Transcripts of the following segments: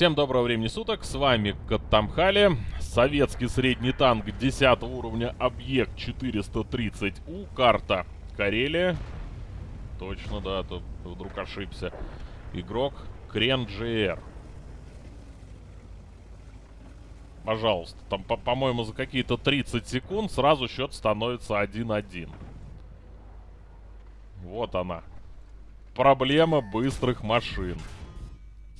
Всем доброго времени суток, с вами Каттамхали, советский средний танк 10 уровня, объект 430У, карта Карелия. Точно, да, то вдруг ошибся. Игрок Крен GR. Пожалуйста, там, по-моему, за какие-то 30 секунд сразу счет становится 1-1. Вот она. Проблема быстрых машин.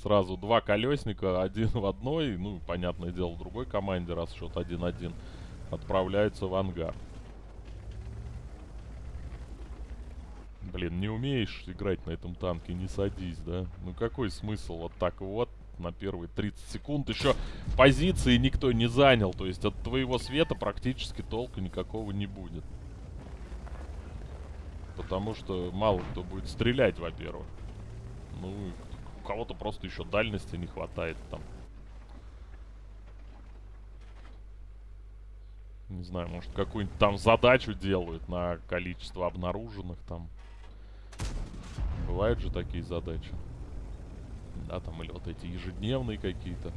Сразу два колесника, один в одной, ну, понятное дело, в другой команде, раз счет 1-1, отправляются в ангар. Блин, не умеешь играть на этом танке, не садись, да? Ну какой смысл вот так вот на первые 30 секунд? Еще позиции никто не занял, то есть от твоего света практически толка никакого не будет. Потому что мало кто будет стрелять, во-первых. Ну, кого-то просто еще дальности не хватает там. Не знаю, может какую-нибудь там задачу делают на количество обнаруженных там. Бывают же такие задачи. Да, там или вот эти ежедневные какие-то.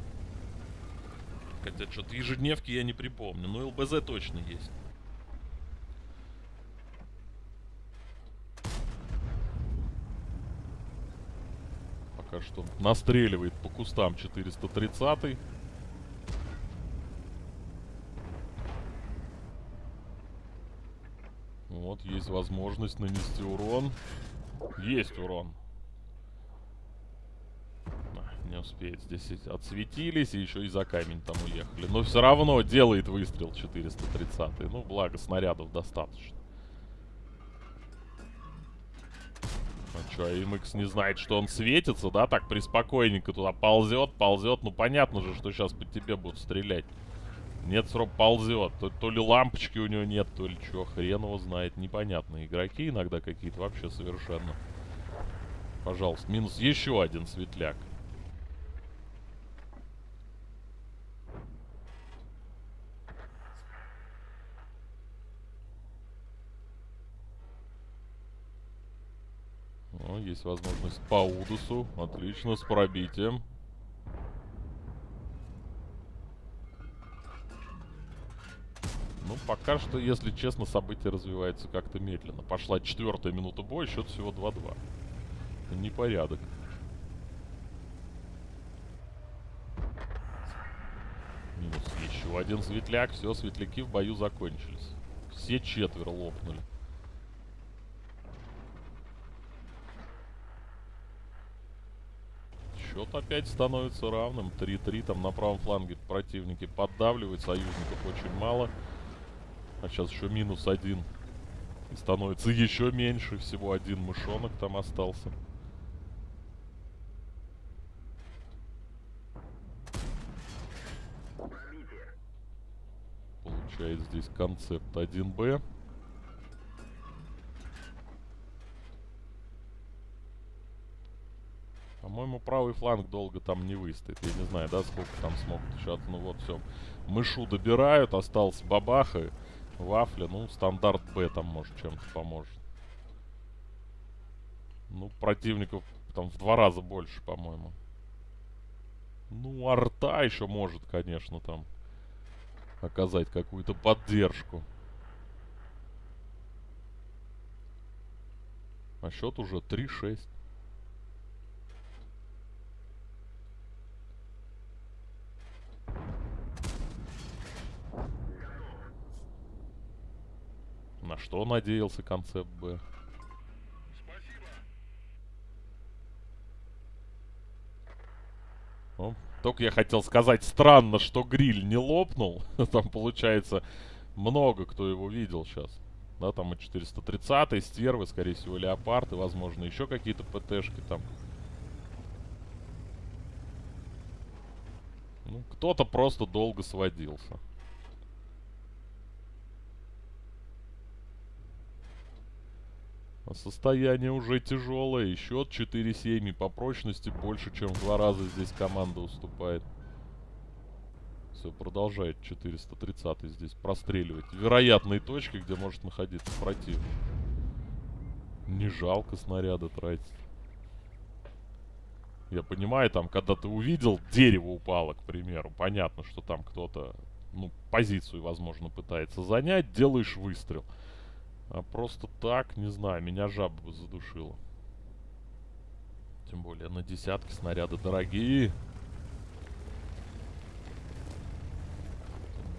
Хотя что-то ежедневки я не припомню. Но ЛБЗ точно есть. Пока что настреливает по кустам 430 -й. Вот, есть возможность нанести урон. Есть урон. А, не успеет. Здесь отсветились и еще и за камень там уехали. Но все равно делает выстрел 430. Ну, благо, снарядов достаточно. Что, АМХ не знает, что он светится, да? Так приспокойненько туда ползет, ползет. Ну, понятно же, что сейчас по тебе будут стрелять. Нет, срок ползет. То, то ли лампочки у него нет, то ли что, хрен его знает. Непонятно. Игроки иногда какие-то вообще совершенно. Пожалуйста, минус еще один светляк. О, есть возможность по Удусу. Отлично, с пробитием. Ну, пока что, если честно, события развиваются как-то медленно. Пошла четвертая минута боя, счет всего 2-2. Непорядок. Минус еще один светляк. Все, светляки в бою закончились. Все четверо лопнули. Счет опять становится равным. 3-3. Там на правом фланге противники поддавливают. Союзников очень мало. А сейчас еще минус один. И становится еще меньше. Всего один мышонок там остался. Получает здесь концепт 1Б. По-моему, правый фланг долго там не выстоит. Я не знаю, да, сколько там смогут еще. Ну вот, все. Мышу добирают, остался бабаха. Вафля, ну, стандарт Б там, может, чем-то поможет. Ну, противников там в два раза больше, по-моему. Ну, арта еще может, конечно, там оказать какую-то поддержку. А счет уже 3-6. Надеялся концепт Б? Ну, только я хотел сказать, странно, что гриль не лопнул. там, получается, много кто его видел сейчас. Да, там и 430 стервы, скорее всего, леопарды, возможно, еще какие-то ПТшки там. Ну, кто-то просто долго сводился. Состояние уже тяжелое. Счет 4-7. И по прочности больше, чем в два раза здесь команда уступает. Все, продолжает 430 здесь простреливать. Вероятные точки, где может находиться противник. Не жалко снаряда тратить. Я понимаю, там, когда ты увидел, дерево упало, к примеру. Понятно, что там кто-то, ну, позицию, возможно, пытается занять. Делаешь выстрел. А просто так, не знаю, меня жаба бы задушила. Тем более на десятки снаряды дорогие.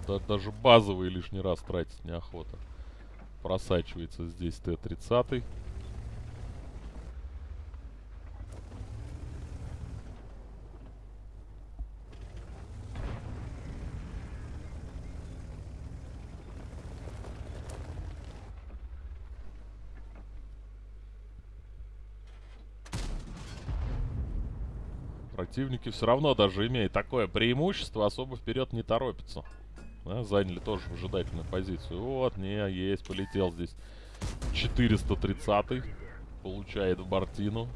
Да, даже базовые лишний раз тратить неохота. Просачивается здесь Т-30. Противники все равно даже имея такое преимущество, особо вперед не торопятся. Да, заняли тоже выжидательную позицию. Вот, не, есть, полетел здесь 430 Получает в Бартину.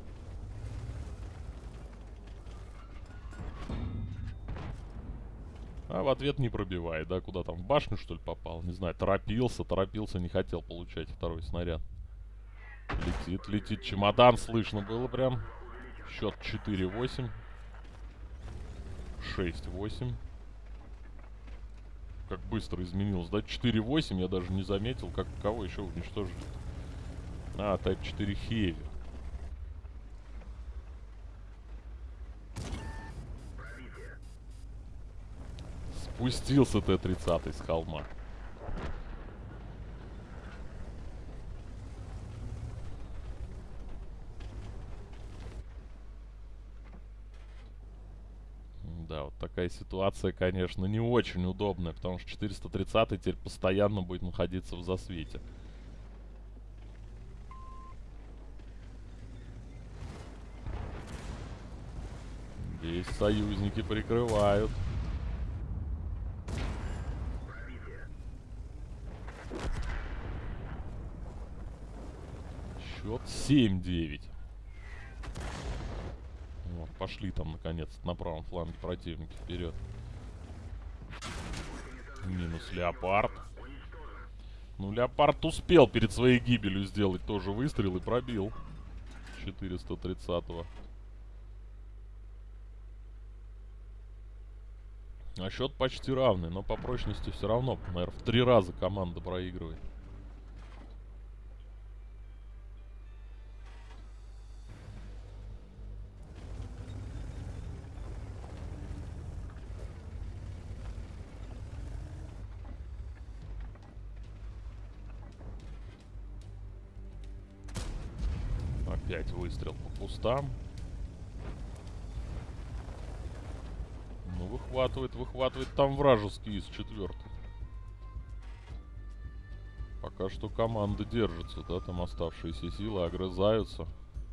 А в ответ не пробивает, да? Куда там? В башню, что ли, попал? Не знаю, торопился, торопился, не хотел получать второй снаряд. Летит, летит. Чемодан слышно было прям. Счет 4-8. 6-8 как быстро изменилось, да? 4.8 я даже не заметил, как кого еще уничтожили. А, Type 4 Heavy. Спустился Т-30 с холма. Да, вот такая ситуация, конечно, не очень удобная, потому что 430 теперь постоянно будет находиться в засвете. Здесь союзники прикрывают. Счет 7-9 пошли там наконец на правом фланге противники вперед. Минус Леопард. Ну, Леопард успел перед своей гибелью сделать тоже выстрел и пробил. 430-го. А счет почти равный, но по прочности все равно, наверное, в три раза команда проигрывает. Опять выстрел по кустам. Ну, выхватывает, выхватывает там вражеский из четвертых. Пока что команда держится, да, там оставшиеся силы огрызаются.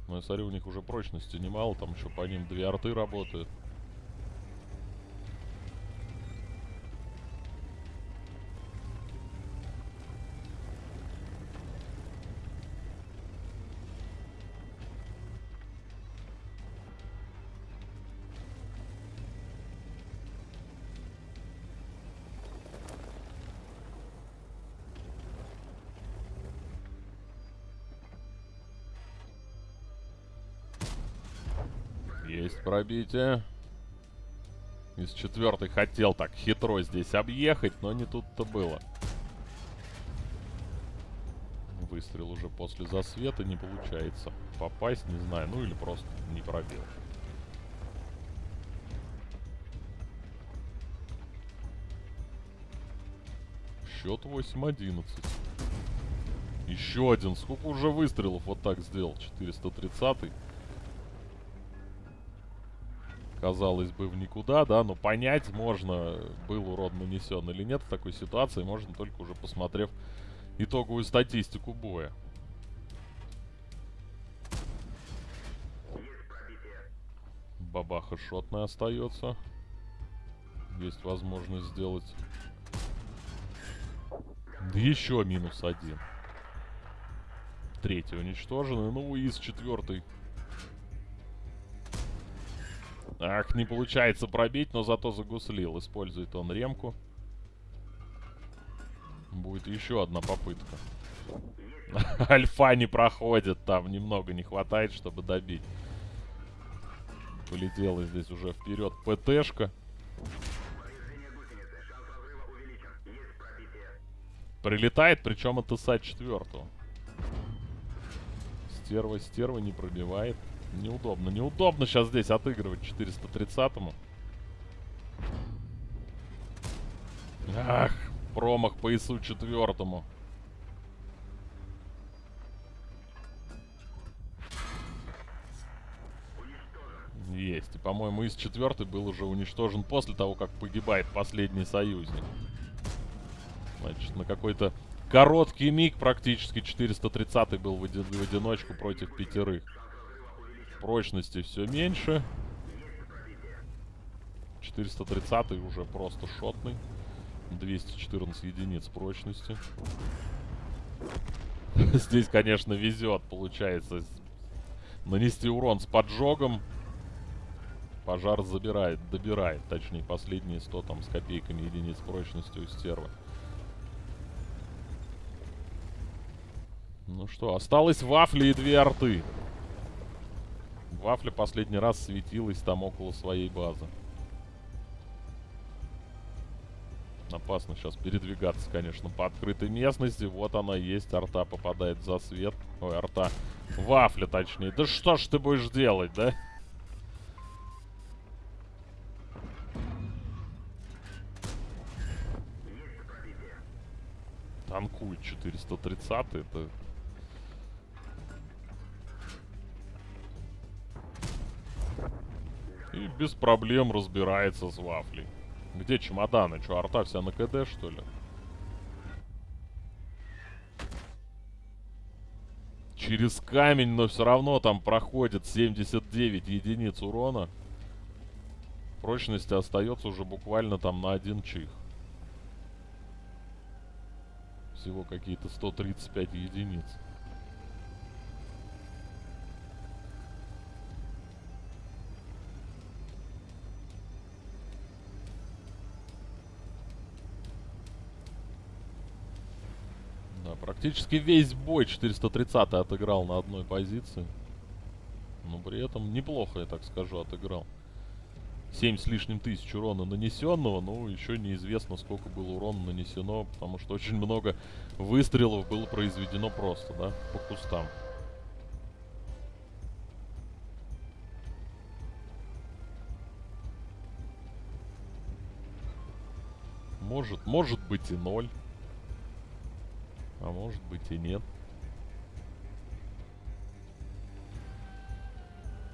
Но я смотрю, у них уже прочности немало, там еще по ним две арты работают. Есть пробитие. Из четвертой хотел так хитро здесь объехать, но не тут-то было. Выстрел уже после засвета не получается. Попасть, не знаю, ну или просто не пробил. Счет 8-11. Еще один. Сколько уже выстрелов вот так сделал? 430 -й казалось бы, в никуда, да, но понять можно, был урон нанесен или нет в такой ситуации, можно только уже посмотрев итоговую статистику боя. Бабаха шотная остается. Есть возможность сделать... Еще минус один. Третий уничтоженный. Ну и с четвертой Ах, не получается пробить, но зато загуслил. Использует он ремку. Будет еще одна попытка. Альфа не проходит, там немного не хватает, чтобы добить. Полетела здесь уже вперед ПТшка. Прилетает, причем от ИСа четвертого. Стерва, стерва не пробивает. Неудобно, неудобно сейчас здесь отыгрывать 430-му. Ах, промах по ИСу четвертому. Есть. И, по-моему, из четвертый был уже уничтожен после того, как погибает последний союзник. Значит, на какой-то короткий миг практически 430 был в, в одиночку против пятерых. Прочности все меньше. 430 уже просто шотный. 214 единиц прочности. Здесь, конечно, везет, получается. Нанести урон с поджогом. Пожар забирает, добирает. Точнее, последние 100 там с копейками единиц прочности у стервы. Ну что, осталось вафли и две арты. Вафля последний раз светилась там около своей базы. Опасно сейчас передвигаться, конечно, по открытой местности. Вот она есть, арта попадает за свет. Ой, арта. Вафля, точнее. Да что ж ты будешь делать, да? Танкует 430 это... И без проблем разбирается с вафлей. Где чемоданы? Что, арта вся на КД, что ли? Через камень, но все равно там проходит 79 единиц урона. Прочности остается уже буквально там на один чих. Всего какие-то 135 единиц. Практически весь бой 430 отыграл на одной позиции. Но при этом неплохо, я так скажу, отыграл. 7 с лишним тысяч урона нанесенного, ну, еще неизвестно, сколько было урона нанесено, потому что очень много выстрелов было произведено просто, да, по кустам. Может, может быть и ноль. А может быть и нет.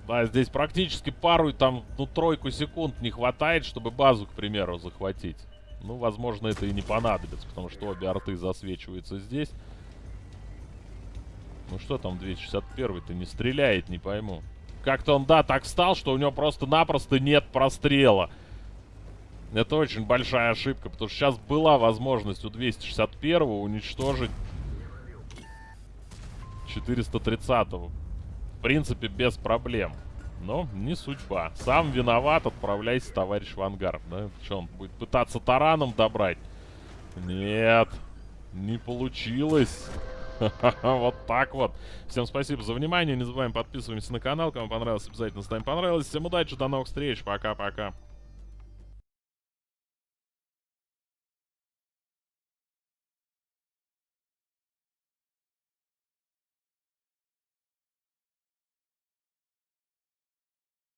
Да, здесь практически пару, там, ну, тройку секунд не хватает, чтобы базу, к примеру, захватить. Ну, возможно, это и не понадобится, потому что обе арты засвечиваются здесь. Ну, что там 261-то не стреляет, не пойму. Как-то он, да, так стал, что у него просто-напросто нет прострела. Это очень большая ошибка, потому что сейчас была возможность у 261-го уничтожить 430-го. В принципе, без проблем. Но не судьба. Сам виноват, отправляйся, товарищ в ангар. Да? Что, он будет пытаться тараном добрать? Нет, не получилось. вот так вот. Всем спасибо за внимание. Не забываем подписываемся на канал. Кому понравилось, обязательно ставим понравилось. Всем удачи, до новых встреч. Пока-пока.